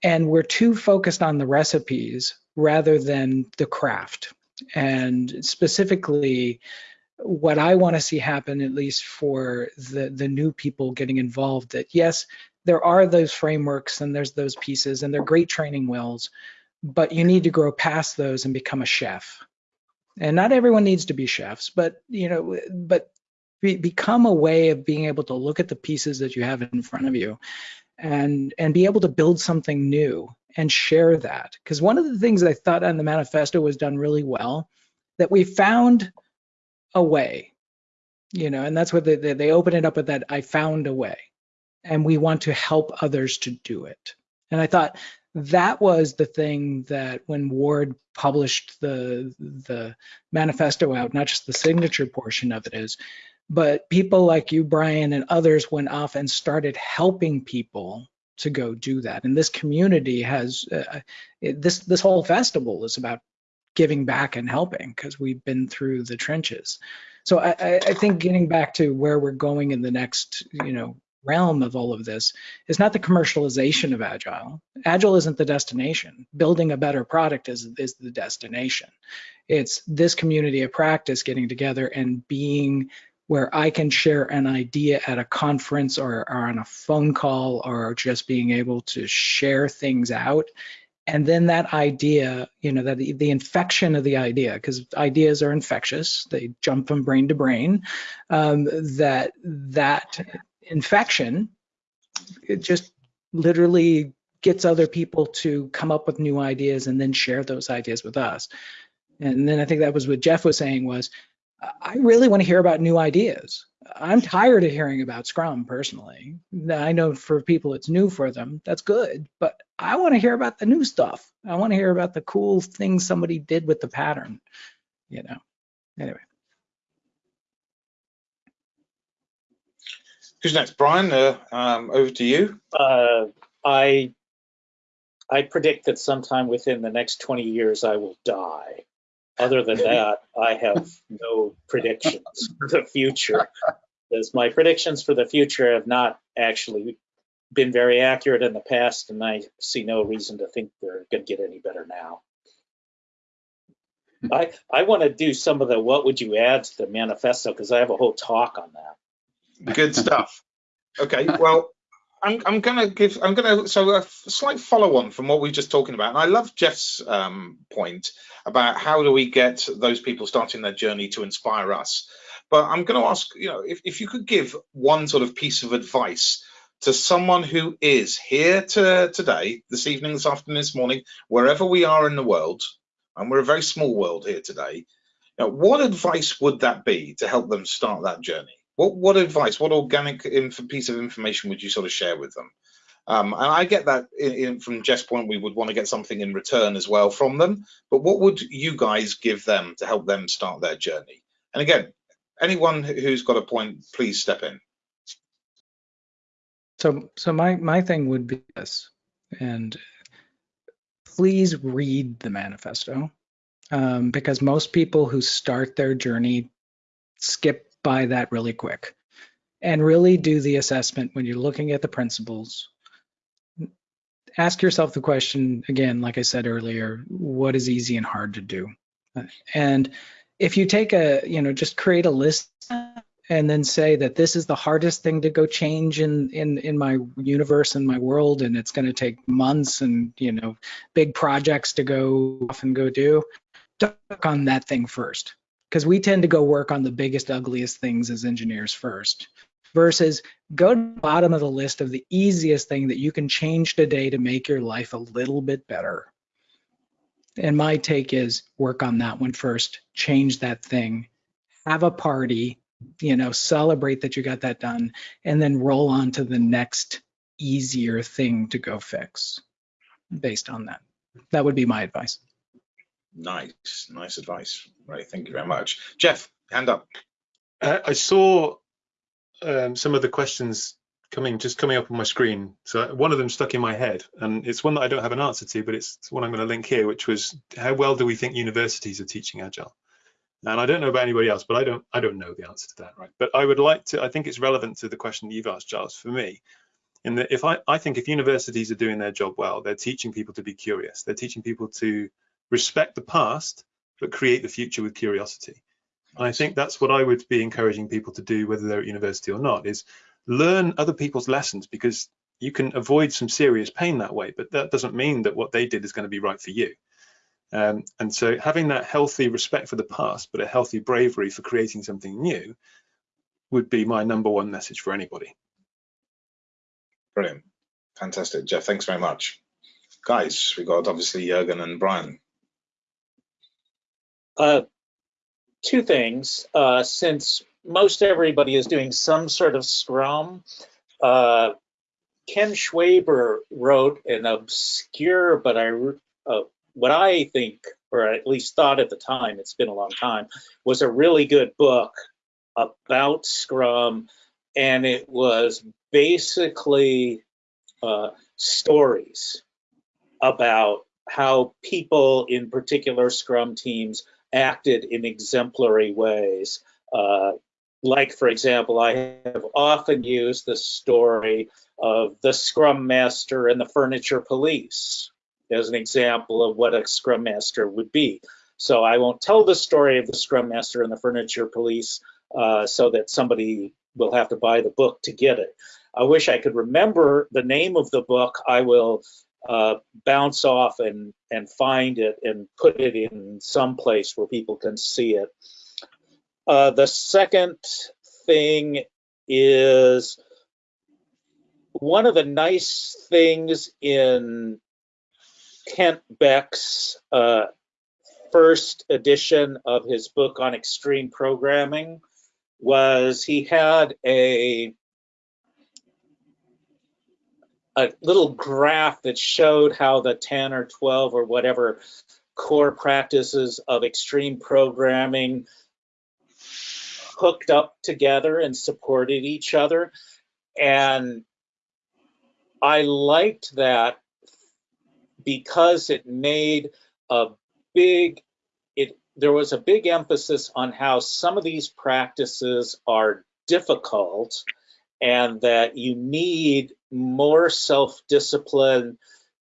and we're too focused on the recipes rather than the craft. And specifically, what I want to see happen, at least for the the new people getting involved, that yes, there are those frameworks and there's those pieces and they're great training wheels, but you need to grow past those and become a chef. And not everyone needs to be chefs, but you know, but be, become a way of being able to look at the pieces that you have in front of you and and be able to build something new and share that. Because one of the things I thought on the manifesto was done really well, that we found a way, you know, and that's what they, they open it up with that I found a way and we want to help others to do it. And I thought that was the thing that when Ward published the the manifesto out, not just the signature portion of it is, but people like you, Brian, and others went off and started helping people to go do that. And this community has uh, it, this this whole festival is about giving back and helping because we've been through the trenches. So I, I, think getting back to where we're going in the next, you know, realm of all of this is not the commercialization of agile. Agile isn't the destination. Building a better product is is the destination. It's this community of practice getting together and being where I can share an idea at a conference or, or on a phone call or just being able to share things out and then that idea you know that the, the infection of the idea because ideas are infectious they jump from brain to brain um, that that infection it just literally gets other people to come up with new ideas and then share those ideas with us and then i think that was what jeff was saying was I really want to hear about new ideas. I'm tired of hearing about Scrum personally. I know for people it's new for them. That's good. But I want to hear about the new stuff. I want to hear about the cool things somebody did with the pattern, you know. Anyway. Who's next? Brian, uh, um, over to you. Uh, I I predict that sometime within the next 20 years I will die. Other than that, I have no predictions for the future. Because my predictions for the future have not actually been very accurate in the past, and I see no reason to think they're going to get any better now. I I want to do some of the what would you add to the manifesto because I have a whole talk on that. Good stuff. Okay, well, I'm I'm gonna give I'm gonna so a slight follow on from what we are just talking about, and I love Jeff's um, point about how do we get those people starting their journey to inspire us. But I'm going to ask, you know, if, if you could give one sort of piece of advice to someone who is here to today, this evening, this afternoon, this morning, wherever we are in the world, and we're a very small world here today, you know, what advice would that be to help them start that journey? What what advice, what organic piece of information would you sort of share with them? Um, and I get that in, in, from Jeff's point, we would want to get something in return as well from them. But what would you guys give them to help them start their journey? And again, anyone who's got a point, please step in. So, so my my thing would be this, and please read the manifesto, um, because most people who start their journey skip by that really quick, and really do the assessment when you're looking at the principles. Ask yourself the question again, like I said earlier, what is easy and hard to do, and if you take a, you know, just create a list and then say that this is the hardest thing to go change in in in my universe and my world and it's going to take months and you know big projects to go off and go do work on that thing first because we tend to go work on the biggest ugliest things as engineers first versus go to the bottom of the list of the easiest thing that you can change today to make your life a little bit better and my take is work on that one first change that thing have a party you know, celebrate that you got that done, and then roll on to the next easier thing to go fix based on that. That would be my advice. Nice, nice advice. Right, thank you very much. Jeff, hand up. Uh, I saw um, some of the questions coming just coming up on my screen. So one of them stuck in my head, and it's one that I don't have an answer to, but it's one I'm going to link here, which was how well do we think universities are teaching agile? And I don't know about anybody else, but I don't I don't know the answer to that, right? But I would like to, I think it's relevant to the question that you've asked, Charles, for me. In that if I, I think if universities are doing their job well, they're teaching people to be curious. They're teaching people to respect the past, but create the future with curiosity. And I think that's what I would be encouraging people to do, whether they're at university or not, is learn other people's lessons because you can avoid some serious pain that way, but that doesn't mean that what they did is going to be right for you. Um, and so having that healthy respect for the past, but a healthy bravery for creating something new would be my number one message for anybody. Brilliant. Fantastic. Jeff, thanks very much. Guys, we've got obviously Jurgen and Brian. Uh, two things. Uh, since most everybody is doing some sort of Scrum, uh, Ken Schwaber wrote an obscure but I, uh, what I think, or at least thought at the time, it's been a long time, was a really good book about Scrum, and it was basically uh, stories about how people in particular Scrum teams acted in exemplary ways. Uh, like, for example, I have often used the story of the Scrum Master and the Furniture Police, as an example of what a Scrum Master would be. So I won't tell the story of the Scrum Master and the Furniture Police uh, so that somebody will have to buy the book to get it. I wish I could remember the name of the book. I will uh, bounce off and, and find it and put it in some place where people can see it. Uh, the second thing is one of the nice things in Kent Beck's uh, first edition of his book on extreme programming was he had a a little graph that showed how the 10 or 12 or whatever core practices of extreme programming hooked up together and supported each other. And I liked that because it made a big, it there was a big emphasis on how some of these practices are difficult and that you need more self-discipline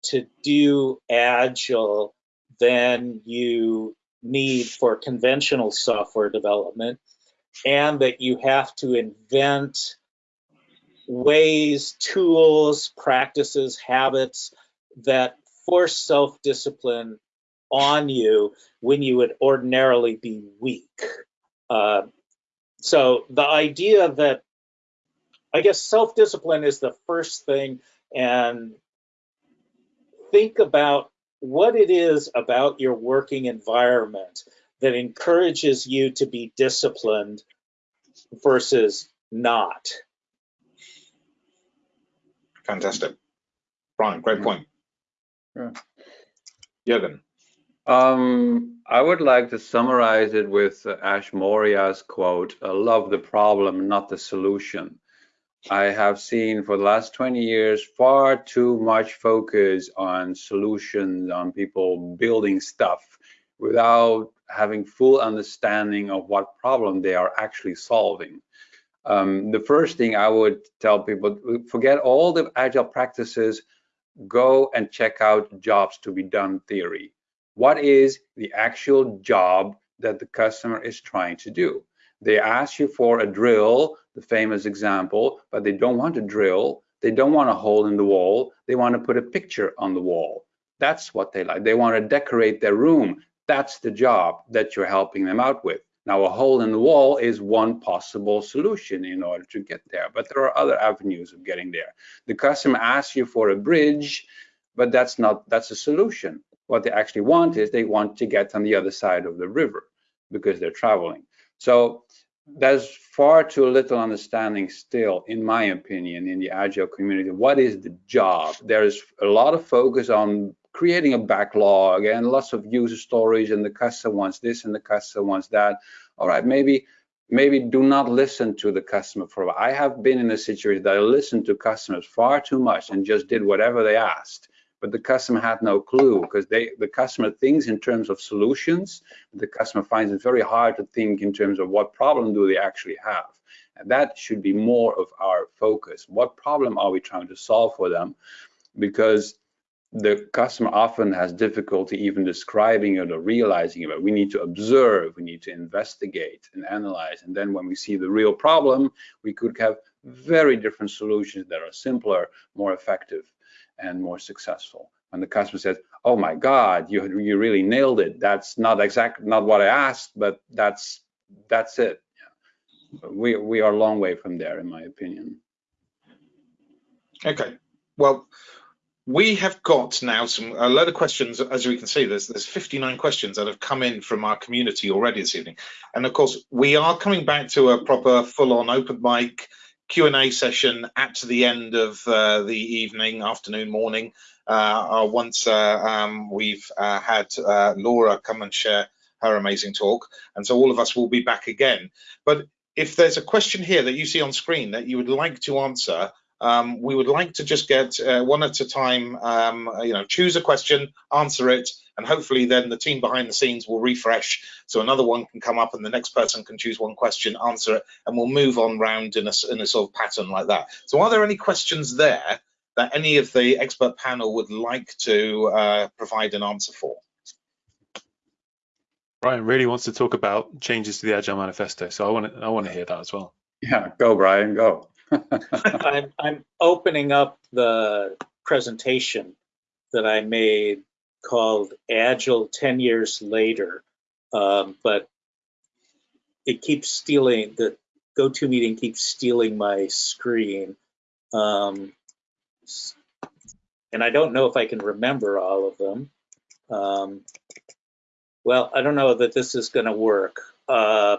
to do agile than you need for conventional software development and that you have to invent ways, tools, practices, habits that force self-discipline on you when you would ordinarily be weak. Uh, so the idea that, I guess self-discipline is the first thing and think about what it is about your working environment that encourages you to be disciplined versus not. Fantastic. Brian, great point. Yeah. Jürgen. Um, I would like to summarize it with uh, Ash Maurya's quote, love the problem, not the solution. I have seen for the last 20 years far too much focus on solutions, on people building stuff without having full understanding of what problem they are actually solving. Um, the first thing I would tell people, forget all the agile practices, go and check out jobs to be done theory. What is the actual job that the customer is trying to do? They ask you for a drill, the famous example, but they don't want a drill. They don't want a hole in the wall. They want to put a picture on the wall. That's what they like. They want to decorate their room. That's the job that you're helping them out with. Now, a hole in the wall is one possible solution in order to get there, but there are other avenues of getting there. The customer asks you for a bridge, but that's not that's a solution. What they actually want is they want to get on the other side of the river because they're traveling. So there's far too little understanding still, in my opinion, in the agile community. What is the job? There's a lot of focus on creating a backlog and lots of user stories and the customer wants this and the customer wants that. All right, maybe maybe do not listen to the customer for. I have been in a situation that I listened to customers far too much and just did whatever they asked, but the customer had no clue because they the customer thinks in terms of solutions. The customer finds it very hard to think in terms of what problem do they actually have. And that should be more of our focus. What problem are we trying to solve for them? Because the customer often has difficulty even describing it or realizing it. We need to observe, we need to investigate and analyze. And then when we see the real problem, we could have very different solutions that are simpler, more effective, and more successful. When the customer says, "Oh my God, you you really nailed it," that's not exactly not what I asked, but that's that's it. We we are a long way from there, in my opinion. Okay. Well, we have got now some a load of questions as we can see there's there's 59 questions that have come in from our community already this evening and of course we are coming back to a proper full-on open mic q&a session at the end of uh, the evening afternoon morning. Uh, once uh, um, we've uh, had uh, laura come and share her amazing talk and so all of us will be back again. But if there's a question here that you see on screen that you would like to answer um, we would like to just get uh, one at a time, um, you know, choose a question, answer it, and hopefully then the team behind the scenes will refresh so another one can come up and the next person can choose one question, answer it, and we'll move on round in a, in a sort of pattern like that. So are there any questions there that any of the expert panel would like to uh, provide an answer for? Brian really wants to talk about changes to the Agile Manifesto, so I want to I want to hear that as well. Yeah, go Brian, go. *laughs* I'm, I'm opening up the presentation that I made called Agile 10 Years Later, um, but it keeps stealing, the GoToMeeting keeps stealing my screen. Um, and I don't know if I can remember all of them. Um, well, I don't know that this is going to work. Uh,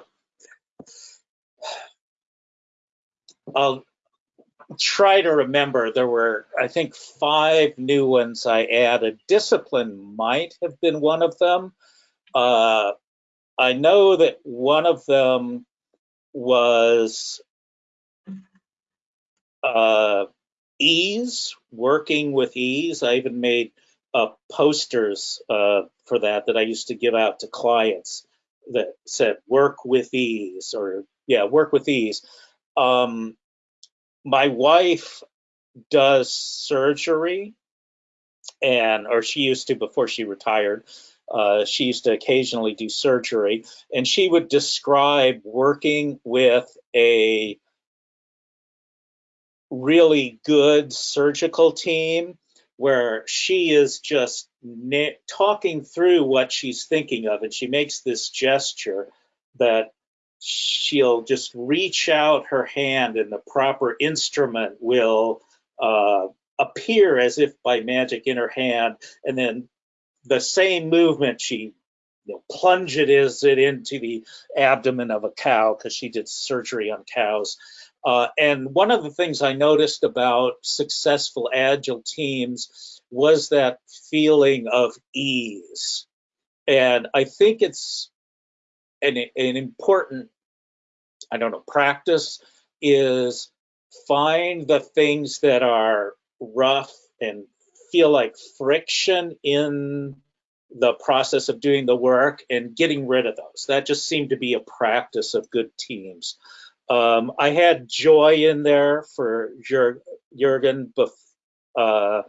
I'll try to remember. There were, I think, five new ones I added. Discipline might have been one of them. Uh, I know that one of them was uh, ease, working with ease. I even made uh, posters uh, for that that I used to give out to clients that said work with ease or yeah, work with ease. Um, my wife does surgery and or she used to before she retired. Uh, she used to occasionally do surgery and she would describe working with a really good surgical team where she is just talking through what she's thinking of and she makes this gesture that she'll just reach out her hand and the proper instrument will uh, appear as if by magic in her hand and then the same movement she you know, plunges it into the abdomen of a cow because she did surgery on cows uh, and one of the things I noticed about successful agile teams was that feeling of ease. And I think it's an, an important, I don't know, practice is find the things that are rough and feel like friction in the process of doing the work and getting rid of those. That just seemed to be a practice of good teams. Um, I had Joy in there for Jurgen, uh,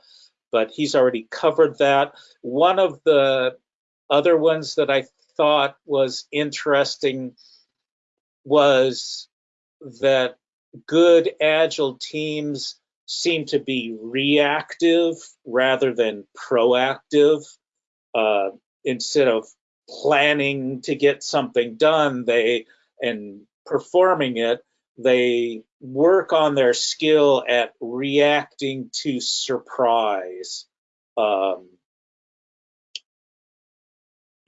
but he's already covered that. One of the other ones that I thought was interesting was that good agile teams seem to be reactive rather than proactive. Uh, instead of planning to get something done, they and performing it, they work on their skill at reacting to surprise um,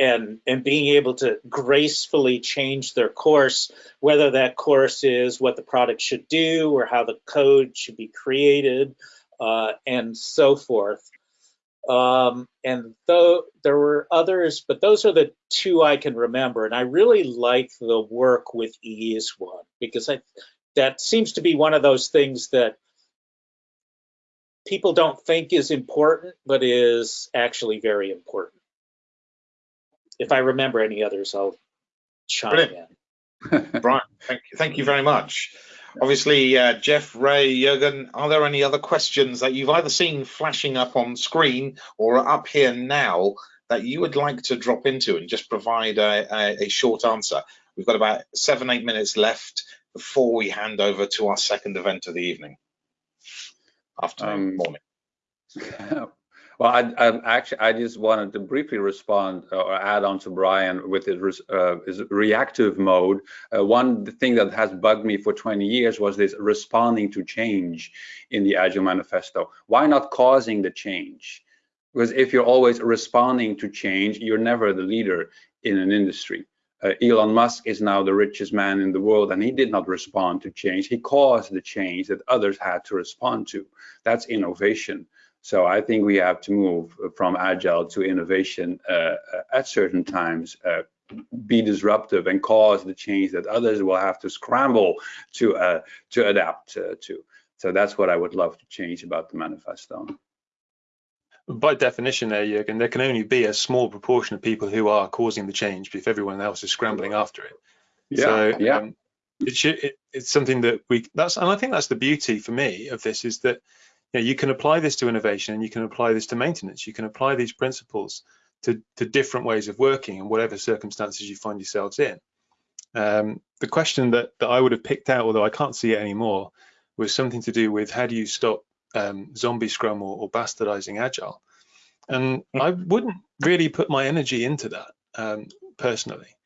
and and being able to gracefully change their course, whether that course is what the product should do or how the code should be created, uh, and so forth. Um, and though there were others, but those are the two I can remember. And I really like the work with ease one because I that seems to be one of those things that people don't think is important, but is actually very important. If I remember any others, I'll chime Brilliant. in. *laughs* Brian, thank you, thank you very much. Obviously, uh, Jeff, Ray, Jurgen, are there any other questions that you've either seen flashing up on screen or up here now that you would like to drop into and just provide a, a, a short answer? We've got about seven, eight minutes left before we hand over to our second event of the evening, afternoon, um, morning. *laughs* Well, I, I, actually I just wanted to briefly respond uh, or add on to Brian with his, uh, his reactive mode. Uh, one thing that has bugged me for 20 years was this responding to change in the Agile Manifesto. Why not causing the change? Because if you're always responding to change, you're never the leader in an industry. Uh, Elon Musk is now the richest man in the world, and he did not respond to change. He caused the change that others had to respond to. That's innovation. So I think we have to move from agile to innovation uh, uh, at certain times, uh, be disruptive and cause the change that others will have to scramble to uh, to adapt uh, to. So that's what I would love to change about the manifesto. By definition, there, Jürgen, there can only be a small proportion of people who are causing the change if everyone else is scrambling after it. Yeah, so, yeah. Um, it should, it, it's something that we that's and I think that's the beauty for me of this is that you, know, you can apply this to innovation and you can apply this to maintenance. You can apply these principles to, to different ways of working and whatever circumstances you find yourselves in. Um, the question that, that I would have picked out, although I can't see it anymore, was something to do with how do you stop um, zombie scrum or, or, bastardizing agile? And. I wouldn't really put my energy into that um, personally.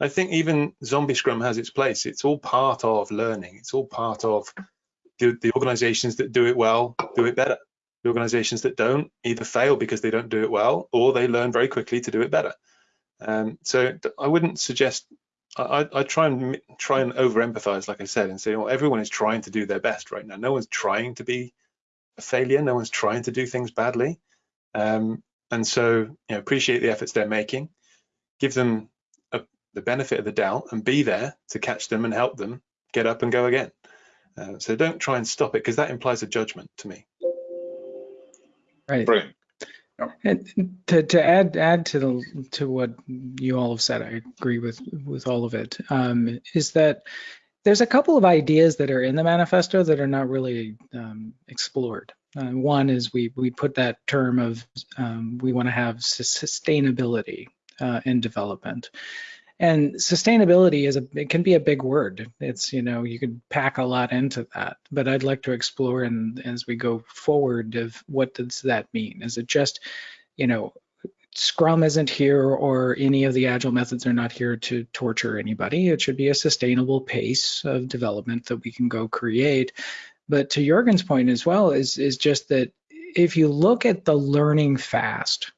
I think even zombie scrum has its place. It's all part of learning. It's all part of the, the organizations that do it well do it better. The organizations that don't either fail because they don't do it well or they learn very quickly to do it better. Um, so I wouldn't suggest, I, I try and try and over empathize, like I said, and say, well, everyone is trying to do their best right now. No one's trying to be a failure. No one's trying to do things badly. Um, and so, you know, appreciate the efforts they're making, give them a, the benefit of the doubt and be there to catch them and help them get up and go again. Uh, so don't try and stop it because that implies a judgment to me. Right. Brilliant. And to, to add add to the to what you all have said, I agree with with all of it. Um, is that there's a couple of ideas that are in the manifesto that are not really um, explored. Uh, one is we we put that term of um, we want to have sustainability uh, in development, and sustainability is a it can be a big word. It's you know you could pack a lot into that, but I'd like to explore and as we go forward of what does that mean? Is it just you know Scrum isn't here or any of the agile methods are not here to torture anybody. It should be a sustainable pace of development that we can go create. But to Jorgen's point as well is, is just that if you look at the learning fast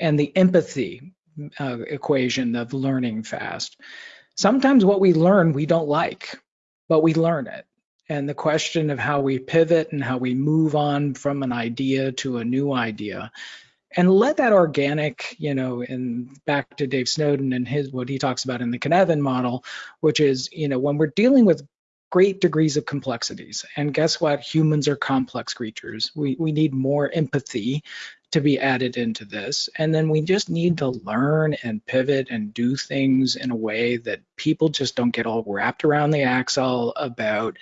and the empathy uh, equation of learning fast, sometimes what we learn we don't like, but we learn it. And the question of how we pivot and how we move on from an idea to a new idea and let that organic, you know, and back to Dave Snowden and his what he talks about in the Cynefin model, which is, you know, when we're dealing with great degrees of complexities, and guess what? Humans are complex creatures. We we need more empathy to be added into this, and then we just need to learn and pivot and do things in a way that people just don't get all wrapped around the axle about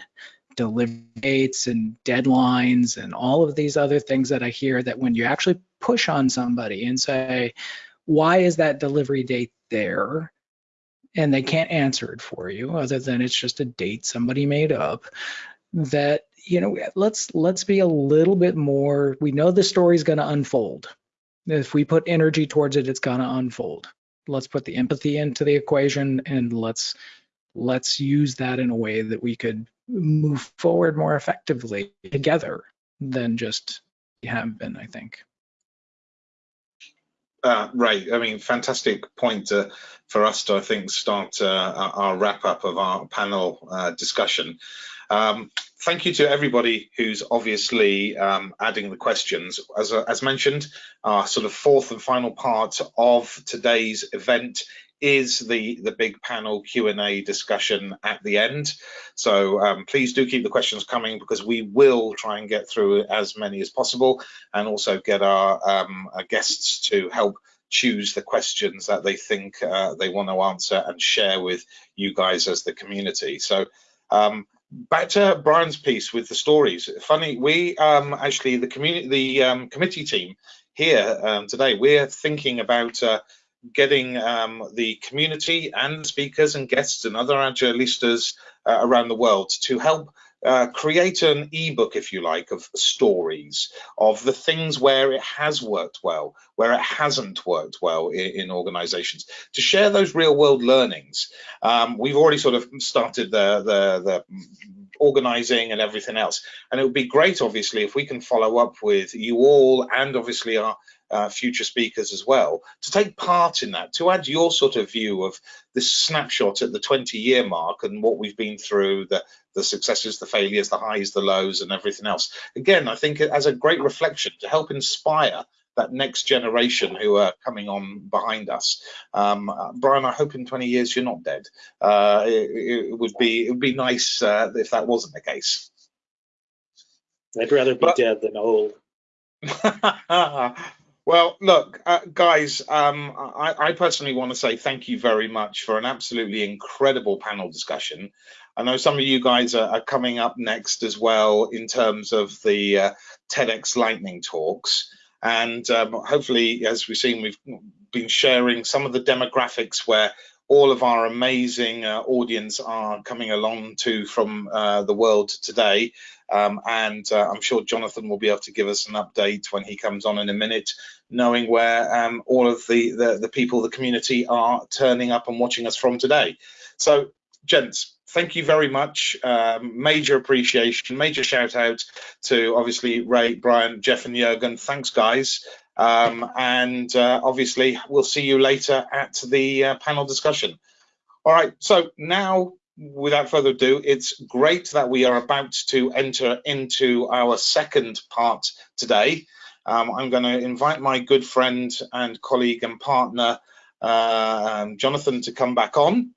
delivery dates and deadlines and all of these other things that I hear that when you actually push on somebody and say, why is that delivery date there? And they can't answer it for you other than it's just a date somebody made up that you know let's let's be a little bit more we know the story's going to unfold if we put energy towards it it's going to unfold let's put the empathy into the equation and let's let's use that in a way that we could move forward more effectively together than just have been, I think. Uh, right. I mean, fantastic point uh, for us to, I think, start uh, our wrap up of our panel uh, discussion. Um, thank you to everybody who's obviously um, adding the questions. As, uh, as mentioned, our sort of fourth and final part of today's event is the the big panel Q&A discussion at the end. So um, please do keep the questions coming because we will try and get through as many as possible and also get our, um, our guests to help choose the questions that they think uh, they want to answer and share with you guys as the community. So um, back to Brian's piece with the stories. Funny, we um, actually the community, the um, committee team here um, today, we're thinking about uh, getting um, the community and speakers and guests and other agilistas uh, around the world to help uh, create an ebook, if you like, of stories of the things where it has worked well, where it hasn't worked well in, in organizations, to share those real world learnings. Um, we've already sort of started the, the, the organizing and everything else. And it would be great, obviously, if we can follow up with you all and obviously our uh, future speakers as well to take part in that, to add your sort of view of this snapshot at the 20 year mark and what we've been through, the, the successes, the failures, the highs, the lows, and everything else. Again, I think it as a great reflection to help inspire that next generation who are coming on behind us. Um, uh, Brian, I hope in 20 years you're not dead. Uh, it, it, would be it would be nice uh, if that wasn't the case. I'd rather be but, dead than old. *laughs* Well, look, uh, guys, um, I, I, personally want to say thank you very much for an absolutely incredible panel discussion. I know some of you guys are, are coming up next as well in terms of the uh, TEDx Lightning talks. And um, hopefully, as we've seen, we've been sharing some of the demographics where all of our amazing uh, audience are coming along to from uh, the world today. Um, and uh, I'm sure Jonathan will be able to give us an update when he comes on in a minute, knowing where um, all of the, the, the people, the community are turning up and watching us from today. So, gents, thank you very much. Um, major appreciation, major shout out to obviously Ray, Brian, Jeff, and Jurgen. Thanks, guys. Um, and uh, obviously, we'll see you later at the uh, panel discussion. All right, so now, without further ado, it's great that we are about to enter into our second part today. Um, I'm going to invite my good friend and colleague and partner, uh, um, Jonathan, to come back on.